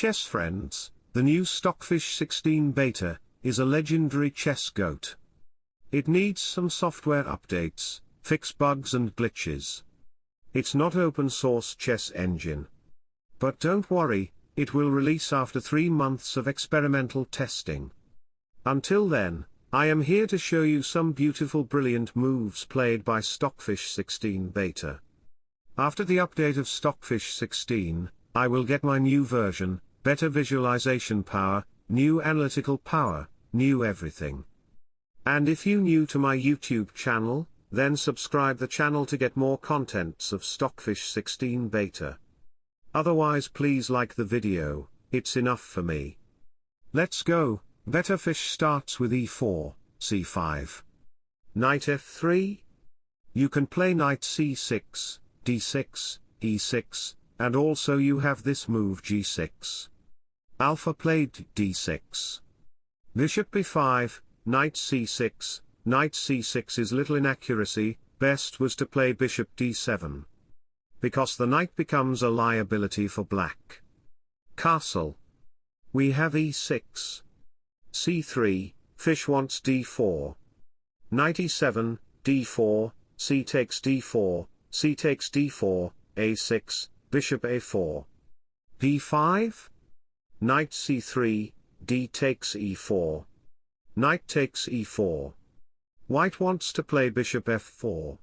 chess friends, the new Stockfish 16 beta, is a legendary chess goat. It needs some software updates, fix bugs and glitches. It's not open source chess engine. But don't worry, it will release after 3 months of experimental testing. Until then, I am here to show you some beautiful brilliant moves played by Stockfish 16 beta. After the update of Stockfish 16, I will get my new version, better visualization power, new analytical power, new everything. And if you new to my YouTube channel, then subscribe the channel to get more contents of Stockfish 16 beta. Otherwise please like the video, it's enough for me. Let's go, better fish starts with e4, c5. Knight f3. You can play knight c6, d6, e6, and also you have this move g6. Alpha played d6. Bishop b5, knight c6, knight c6 is little inaccuracy, best was to play bishop d7. Because the knight becomes a liability for black. Castle. We have e6. c3, fish wants d4. Knight e7, d4, c takes d4, c takes d4, a6, bishop a4. b5. Knight c3, d takes e4. Knight takes e4. White wants to play bishop f4.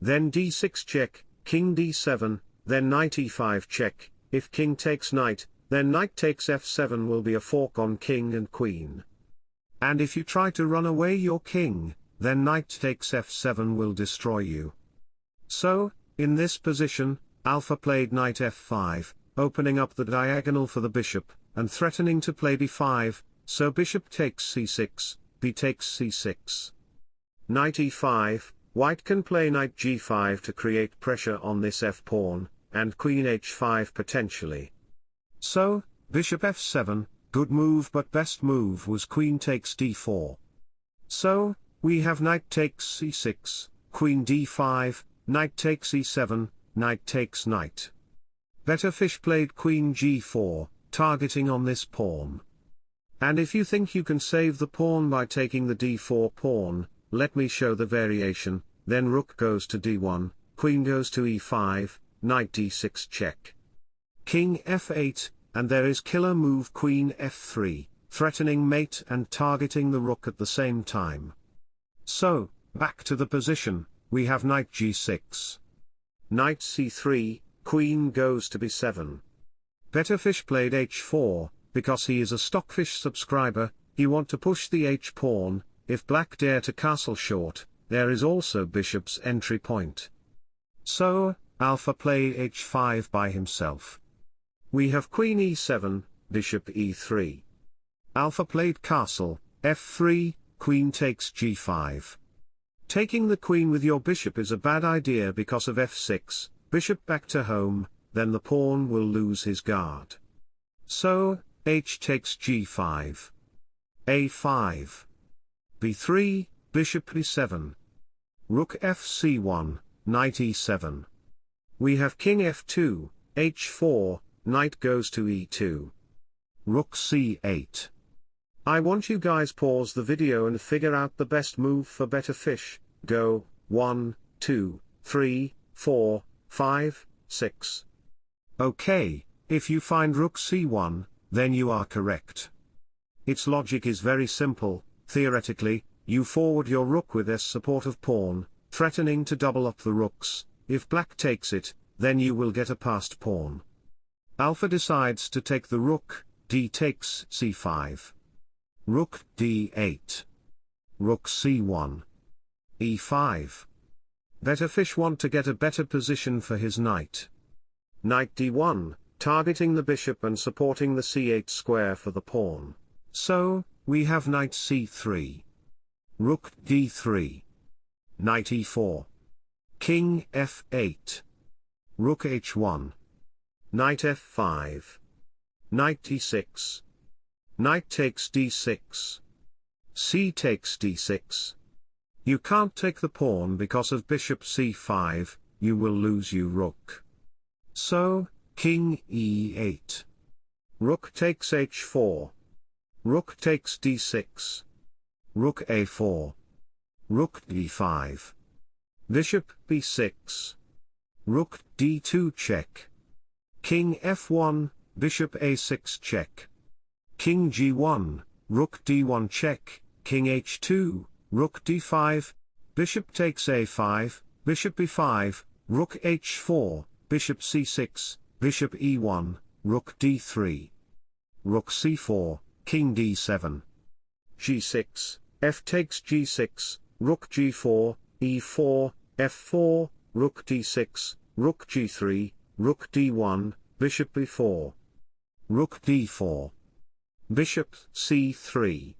Then d6 check, king d7, then knight e5 check, if king takes knight, then knight takes f7 will be a fork on king and queen. And if you try to run away your king, then knight takes f7 will destroy you. So, in this position, Alpha played knight f5, opening up the diagonal for the bishop, and threatening to play b5, so bishop takes c6, b takes c6. Knight e5, white can play knight g5 to create pressure on this f-pawn, and queen h5 potentially. So, bishop f7, good move but best move was queen takes d4. So, we have knight takes c6, queen d5, knight takes e7, knight takes knight. Better fish played queen g4, targeting on this pawn. And if you think you can save the pawn by taking the d4 pawn, let me show the variation, then rook goes to d1, queen goes to e5, knight d6 check. King f8, and there is killer move queen f3, threatening mate and targeting the rook at the same time. So, back to the position, we have knight g6. Knight c3, queen goes to b7. Better fish played h4, because he is a stockfish subscriber, he want to push the h-pawn, if black dare to castle short, there is also bishop's entry point. So, alpha play h5 by himself. We have queen e7, bishop e3. Alpha played castle, f3, queen takes g5. Taking the queen with your bishop is a bad idea because of f6, bishop back to home, then the pawn will lose his guard. So, h takes g5. a5. b3, bishop e7. Rook fc1, knight e7. We have king f2, h4, knight goes to e2. Rook c8. I want you guys pause the video and figure out the best move for better fish, go, 1, 2, 3, 4, 5, 6. Okay, if you find rook c1, then you are correct. Its logic is very simple, theoretically, you forward your rook with s support of pawn, threatening to double up the rooks, if black takes it, then you will get a passed pawn. Alpha decides to take the rook, d takes c5. Rook d8. Rook c1. E5. Better fish want to get a better position for his knight. Knight d1, targeting the bishop and supporting the c8 square for the pawn. So, we have knight c3. Rook d3. Knight e4. King f8. Rook h1. Knight f5. Knight d6. Knight takes d6. c takes d6. You can't take the pawn because of bishop c5, you will lose you rook. So, king e8. Rook takes h4. Rook takes d6. Rook a4. Rook d5. Bishop b6. Rook d2 check. King f1, bishop a6 check. King g1, rook d1 check, king h2, rook d5, bishop takes a5, bishop e5, rook h4, bishop c6, bishop e1, rook d3. Rook c4, king d7. g6, f takes g6, rook g4, e4, f4, rook d6, rook g3, rook d1, bishop e4. Rook d4. Bishop c3.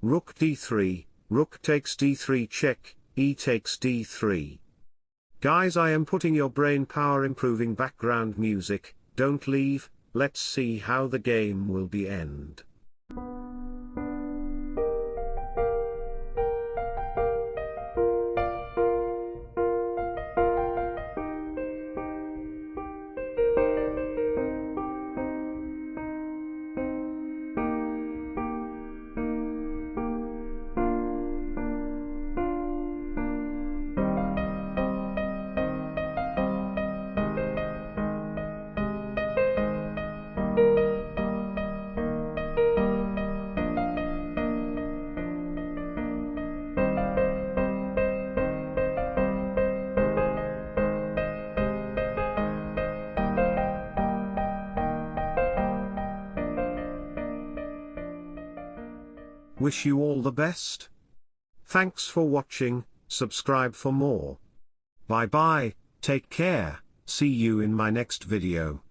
Rook d3, rook takes d3 check, e takes d3. Guys I am putting your brain power improving background music, don't leave, let's see how the game will be end. Wish you all the best. Thanks for watching, subscribe for more. Bye bye, take care, see you in my next video.